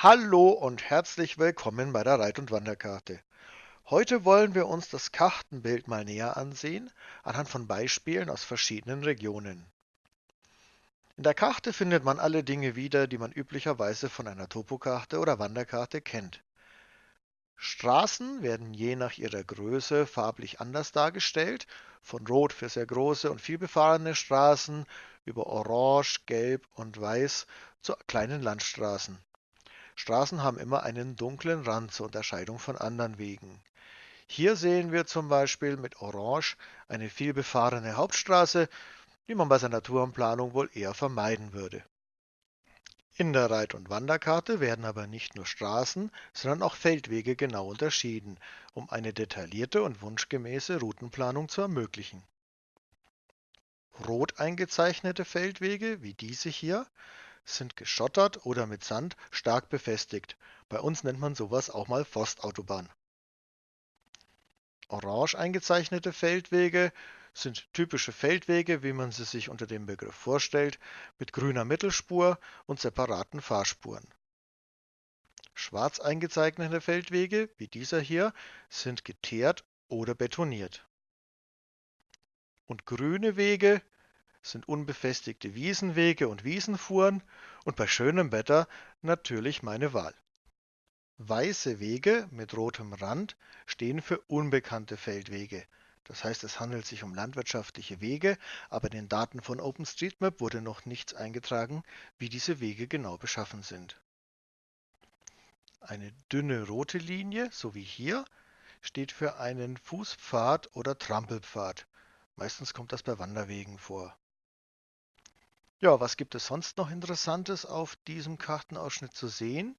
Hallo und herzlich willkommen bei der Reit- und Wanderkarte. Heute wollen wir uns das Kartenbild mal näher ansehen, anhand von Beispielen aus verschiedenen Regionen. In der Karte findet man alle Dinge wieder, die man üblicherweise von einer Topokarte oder Wanderkarte kennt. Straßen werden je nach ihrer Größe farblich anders dargestellt, von Rot für sehr große und vielbefahrene Straßen über Orange, Gelb und Weiß zu kleinen Landstraßen. Straßen haben immer einen dunklen Rand zur Unterscheidung von anderen Wegen. Hier sehen wir zum Beispiel mit Orange eine vielbefahrene Hauptstraße, die man bei seiner Tourenplanung wohl eher vermeiden würde. In der Reit- und Wanderkarte werden aber nicht nur Straßen, sondern auch Feldwege genau unterschieden, um eine detaillierte und wunschgemäße Routenplanung zu ermöglichen. Rot eingezeichnete Feldwege, wie diese hier, sind geschottert oder mit Sand stark befestigt. Bei uns nennt man sowas auch mal Forstautobahn. Orange eingezeichnete Feldwege sind typische Feldwege, wie man sie sich unter dem Begriff vorstellt, mit grüner Mittelspur und separaten Fahrspuren. Schwarz eingezeichnete Feldwege, wie dieser hier, sind geteert oder betoniert. Und grüne Wege sind unbefestigte Wiesenwege und Wiesenfuhren und bei schönem Wetter natürlich meine Wahl. Weiße Wege mit rotem Rand stehen für unbekannte Feldwege. Das heißt, es handelt sich um landwirtschaftliche Wege, aber in den Daten von OpenStreetMap wurde noch nichts eingetragen, wie diese Wege genau beschaffen sind. Eine dünne rote Linie, so wie hier, steht für einen Fußpfad oder Trampelpfad. Meistens kommt das bei Wanderwegen vor. Ja, was gibt es sonst noch Interessantes auf diesem Kartenausschnitt zu sehen?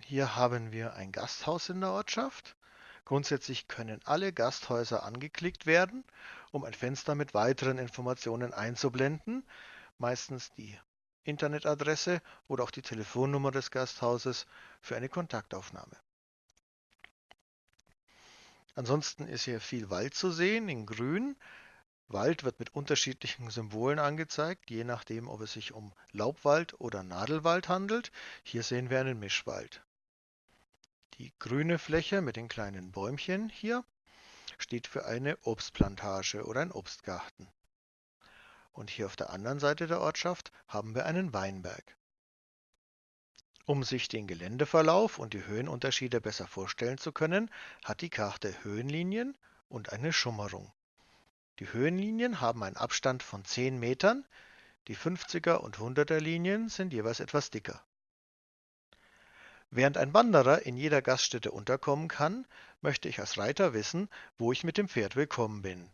Hier haben wir ein Gasthaus in der Ortschaft. Grundsätzlich können alle Gasthäuser angeklickt werden, um ein Fenster mit weiteren Informationen einzublenden, meistens die Internetadresse oder auch die Telefonnummer des Gasthauses für eine Kontaktaufnahme. Ansonsten ist hier viel Wald zu sehen in grün. Wald wird mit unterschiedlichen Symbolen angezeigt, je nachdem, ob es sich um Laubwald oder Nadelwald handelt. Hier sehen wir einen Mischwald. Die grüne Fläche mit den kleinen Bäumchen hier steht für eine Obstplantage oder ein Obstgarten. Und hier auf der anderen Seite der Ortschaft haben wir einen Weinberg. Um sich den Geländeverlauf und die Höhenunterschiede besser vorstellen zu können, hat die Karte Höhenlinien und eine Schummerung. Die Höhenlinien haben einen Abstand von 10 Metern, die 50er und 100er Linien sind jeweils etwas dicker. Während ein Wanderer in jeder Gaststätte unterkommen kann, möchte ich als Reiter wissen, wo ich mit dem Pferd willkommen bin.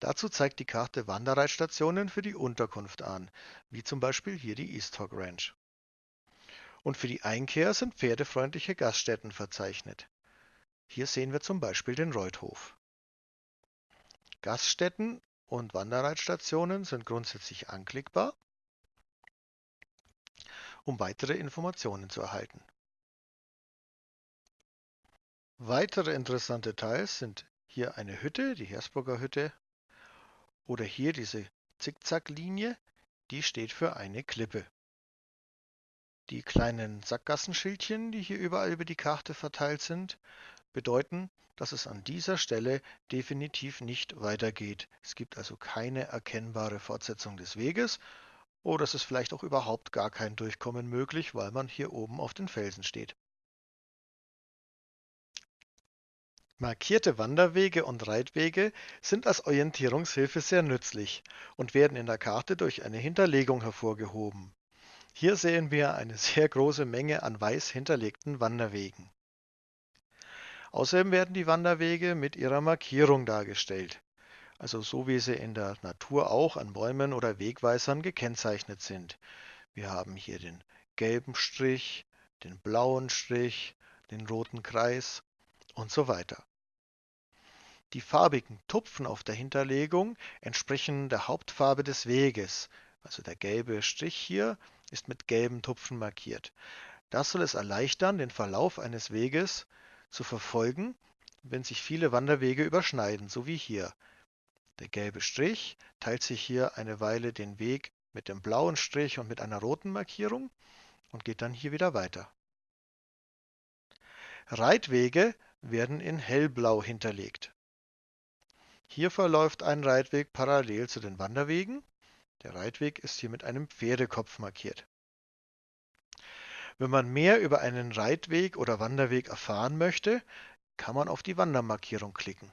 Dazu zeigt die Karte Wanderreitstationen für die Unterkunft an, wie zum Beispiel hier die East Hog Ranch. Und für die Einkehr sind pferdefreundliche Gaststätten verzeichnet. Hier sehen wir zum Beispiel den Reuthof. Gaststätten und Wanderreitstationen sind grundsätzlich anklickbar, um weitere Informationen zu erhalten. Weitere interessante Details sind hier eine Hütte, die Hersburger Hütte, oder hier diese Zickzacklinie, die steht für eine Klippe. Die kleinen Sackgassenschildchen, die hier überall über die Karte verteilt sind, bedeuten, dass es an dieser Stelle definitiv nicht weitergeht. Es gibt also keine erkennbare Fortsetzung des Weges oder es ist vielleicht auch überhaupt gar kein Durchkommen möglich, weil man hier oben auf den Felsen steht. Markierte Wanderwege und Reitwege sind als Orientierungshilfe sehr nützlich und werden in der Karte durch eine Hinterlegung hervorgehoben. Hier sehen wir eine sehr große Menge an weiß hinterlegten Wanderwegen. Außerdem werden die Wanderwege mit ihrer Markierung dargestellt, also so wie sie in der Natur auch an Bäumen oder Wegweisern gekennzeichnet sind. Wir haben hier den gelben Strich, den blauen Strich, den roten Kreis und so weiter. Die farbigen Tupfen auf der Hinterlegung entsprechen der Hauptfarbe des Weges, also der gelbe Strich hier ist mit gelben Tupfen markiert. Das soll es erleichtern, den Verlauf eines Weges zu verfolgen, wenn sich viele Wanderwege überschneiden, so wie hier. Der gelbe Strich teilt sich hier eine Weile den Weg mit dem blauen Strich und mit einer roten Markierung. und geht dann hier wieder weiter. Reitwege werden in hellblau hinterlegt. Hier verläuft ein Reitweg parallel zu den Wanderwegen. Der Reitweg ist hier mit einem Pferdekopf markiert. Wenn man mehr über einen Reitweg oder Wanderweg erfahren möchte, kann man auf die Wandermarkierung klicken.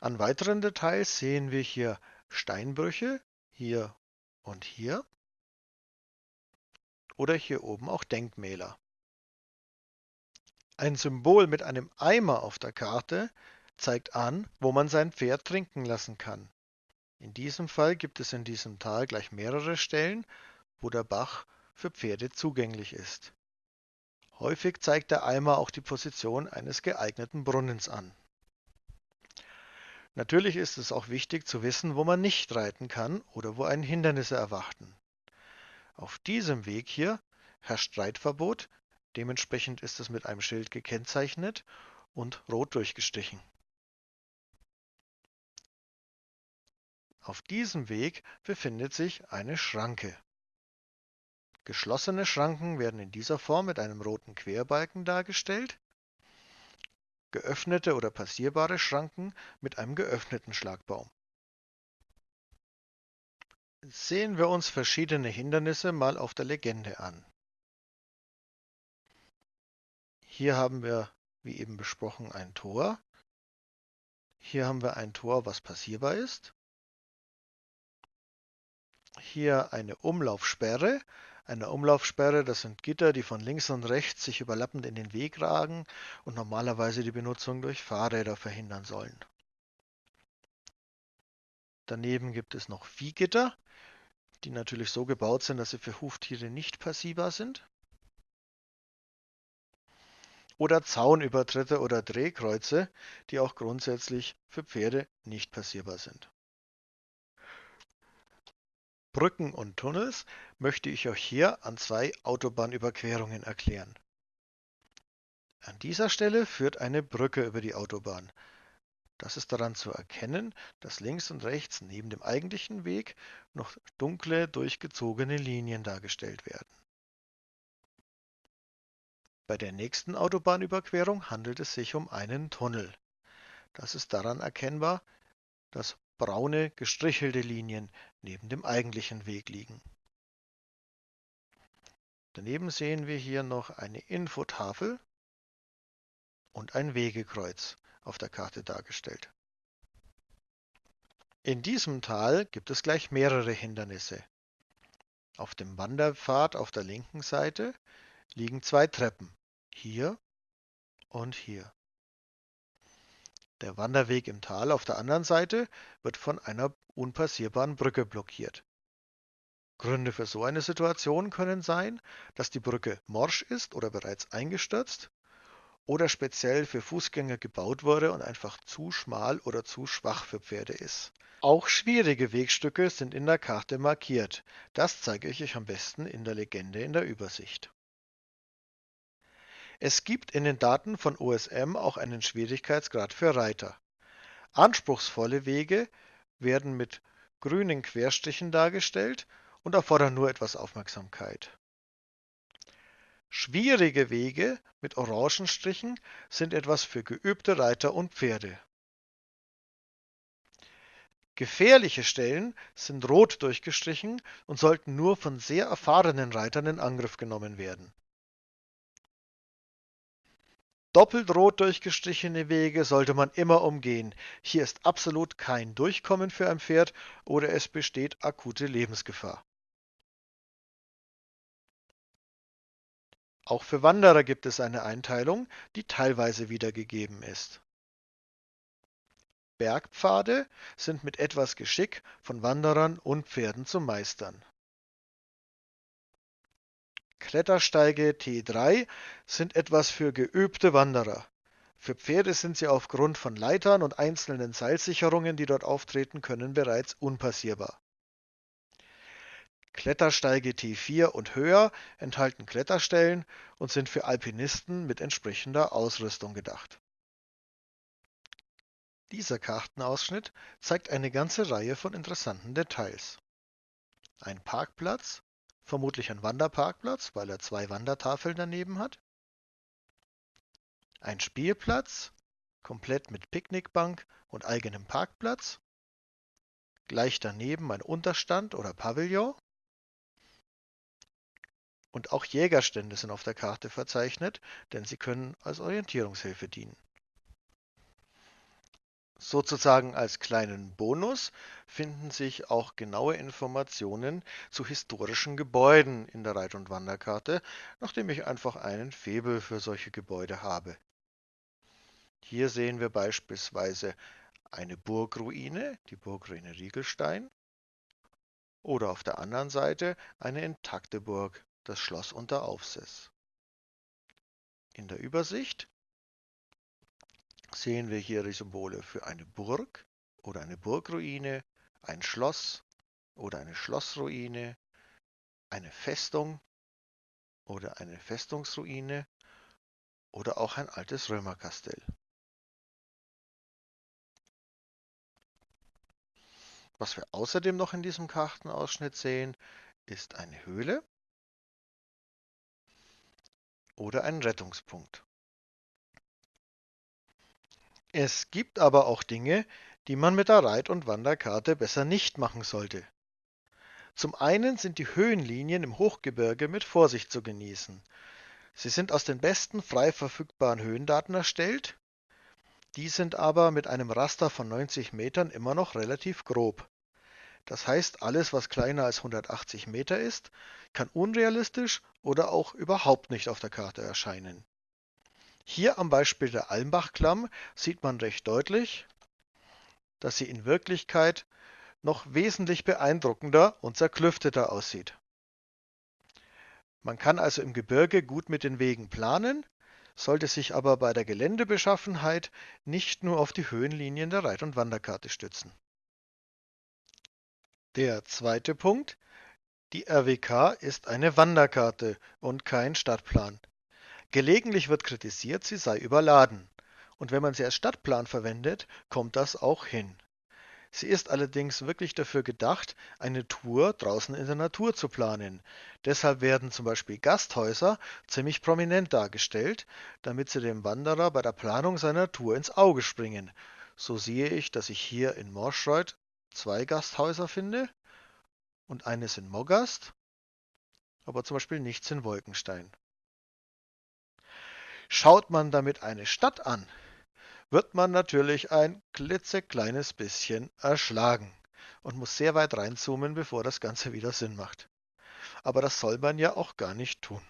An weiteren Details sehen wir hier Steinbrüche, hier und hier. Oder hier oben auch Denkmäler. Ein Symbol mit einem Eimer auf der Karte zeigt an, wo man sein Pferd trinken lassen kann. In diesem Fall gibt es in diesem Tal gleich mehrere Stellen, wo der Bach für Pferde zugänglich ist. Häufig zeigt der Eimer auch die Position eines geeigneten Brunnens an. Natürlich ist es auch wichtig zu wissen, wo man nicht reiten kann oder wo einen Hindernisse erwarten. Auf diesem Weg hier herrscht Reitverbot, dementsprechend ist es mit einem Schild gekennzeichnet und rot durchgestrichen. Auf diesem Weg befindet sich eine Schranke. Geschlossene Schranken werden in dieser Form mit einem roten Querbalken dargestellt geöffnete oder passierbare Schranken mit einem geöffneten Schlagbaum. Sehen wir uns verschiedene Hindernisse mal auf der Legende an. Hier haben wir, wie eben besprochen, ein Tor. Hier haben wir ein Tor, was passierbar ist. Hier eine Umlaufsperre, eine Umlaufsperre, das sind Gitter, die von links und rechts sich überlappend in den Weg ragen und normalerweise die Benutzung durch Fahrräder verhindern sollen. Daneben gibt es noch Viehgitter, die natürlich so gebaut sind, dass sie für Huftiere nicht passierbar sind. Oder Zaunübertritte oder Drehkreuze, die auch grundsätzlich für Pferde nicht passierbar sind. Brücken und Tunnels möchte ich euch hier an zwei Autobahnüberquerungen erklären. An dieser Stelle führt eine Brücke über die Autobahn. Das ist daran zu erkennen, dass links und rechts neben dem eigentlichen Weg noch dunkle, durchgezogene Linien dargestellt werden. Bei der nächsten Autobahnüberquerung handelt es sich um einen Tunnel. Das ist daran erkennbar, dass braune, gestrichelte Linien neben dem eigentlichen Weg liegen. Daneben sehen wir hier noch eine Infotafel und ein Wegekreuz auf der Karte dargestellt. In diesem Tal gibt es gleich mehrere Hindernisse. Auf dem Wanderpfad auf der linken Seite liegen zwei Treppen, hier und hier. Der Wanderweg im Tal auf der anderen Seite wird von einer unpassierbaren Brücke blockiert. Gründe für so eine Situation können sein, dass die Brücke morsch ist oder bereits eingestürzt oder speziell für Fußgänger gebaut wurde und einfach zu schmal oder zu schwach für Pferde ist. Auch schwierige Wegstücke sind in der Karte markiert. Das zeige ich euch am besten in der Legende in der Übersicht. Es gibt in den Daten von OSM auch einen Schwierigkeitsgrad für Reiter. Anspruchsvolle Wege werden mit grünen Querstrichen dargestellt und erfordern nur etwas Aufmerksamkeit. Schwierige Wege mit orangen Strichen sind etwas für geübte Reiter und Pferde. Gefährliche Stellen sind rot durchgestrichen und sollten nur von sehr erfahrenen Reitern in Angriff genommen werden. Doppelt rot durchgestrichene Wege sollte man immer umgehen. Hier ist absolut kein Durchkommen für ein Pferd oder es besteht akute Lebensgefahr. Auch für Wanderer gibt es eine Einteilung, die teilweise wiedergegeben ist. Bergpfade sind mit etwas Geschick von Wanderern und Pferden zu meistern. Klettersteige T3 sind etwas für geübte Wanderer. Für Pferde sind sie aufgrund von Leitern und einzelnen Seilsicherungen, die dort auftreten können, bereits unpassierbar. Klettersteige T4 und höher enthalten Kletterstellen und sind für Alpinisten mit entsprechender Ausrüstung gedacht. Dieser Kartenausschnitt zeigt eine ganze Reihe von interessanten Details. Ein Parkplatz, vermutlich ein Wanderparkplatz, weil er zwei Wandertafeln daneben hat. Ein Spielplatz, komplett mit Picknickbank und eigenem Parkplatz. Gleich daneben ein Unterstand oder Pavillon. Und auch Jägerstände sind auf der Karte verzeichnet, denn sie können als Orientierungshilfe dienen. Sozusagen als kleinen Bonus finden sich auch genaue Informationen zu historischen Gebäuden in der Reit- und Wanderkarte, nachdem ich einfach einen Faible für solche Gebäude habe. Hier sehen wir beispielsweise eine Burgruine, die Burgruine Riegelstein, oder auf der anderen Seite eine intakte Burg, das Schloss unter Aufsess. In der Übersicht sehen wir hier die Symbole für eine Burg oder eine Burgruine, ein Schloss oder eine Schlossruine, eine Festung oder eine Festungsruine oder auch ein altes Römerkastell. Was wir außerdem noch in diesem Kartenausschnitt sehen, ist eine Höhle oder ein Rettungspunkt. Es gibt aber auch Dinge, die man mit der Reit- und Wanderkarte besser nicht machen sollte. Zum einen sind die Höhenlinien im Hochgebirge mit Vorsicht zu genießen. Sie sind aus den besten frei verfügbaren Höhendaten erstellt, die sind aber mit einem Raster von 90 Metern immer noch relativ grob. Das heißt, alles, was kleiner als 180 Meter ist, kann unrealistisch oder auch überhaupt nicht auf der Karte erscheinen. Hier am Beispiel der Almbachklamm sieht man recht deutlich, dass sie in Wirklichkeit noch wesentlich beeindruckender und zerklüfteter aussieht. Man kann also im Gebirge gut mit den Wegen planen, sollte sich aber bei der Geländebeschaffenheit nicht nur auf die Höhenlinien der Reit- und Wanderkarte stützen. Der zweite Punkt. Die RWK ist eine Wanderkarte und kein Stadtplan. Gelegentlich wird kritisiert, sie sei überladen. Und wenn man sie als Stadtplan verwendet, kommt das auch hin. Sie ist allerdings wirklich dafür gedacht, eine Tour draußen in der Natur zu planen. Deshalb werden zum Beispiel Gasthäuser ziemlich prominent dargestellt, damit sie dem Wanderer bei der Planung seiner Tour ins Auge springen. So sehe ich, dass ich hier in Morschreuth zwei Gasthäuser finde und eines in Moggast, aber zum Beispiel nichts in Wolkenstein. Schaut man damit eine Stadt an, wird man natürlich ein klitzekleines bisschen erschlagen und muss sehr weit reinzoomen, bevor das Ganze wieder Sinn macht. Aber das soll man ja auch gar nicht tun.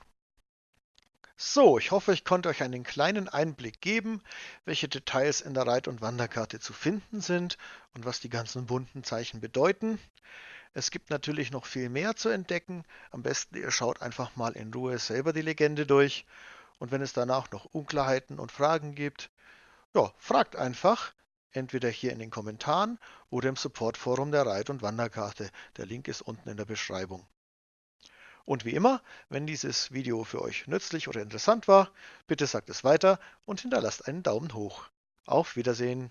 So, ich hoffe, ich konnte euch einen kleinen Einblick geben, welche Details in der Reit- und Wanderkarte zu finden sind und was die ganzen bunten Zeichen bedeuten. Es gibt natürlich noch viel mehr zu entdecken. Am besten ihr schaut einfach mal in Ruhe selber die Legende durch und wenn es danach noch Unklarheiten und Fragen gibt, ja, fragt einfach, entweder hier in den Kommentaren oder im Supportforum der Reit- und Wanderkarte. Der Link ist unten in der Beschreibung. Und wie immer, wenn dieses Video für euch nützlich oder interessant war, bitte sagt es weiter und hinterlasst einen Daumen hoch. Auf Wiedersehen!